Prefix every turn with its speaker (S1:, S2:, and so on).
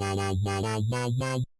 S1: ララララララ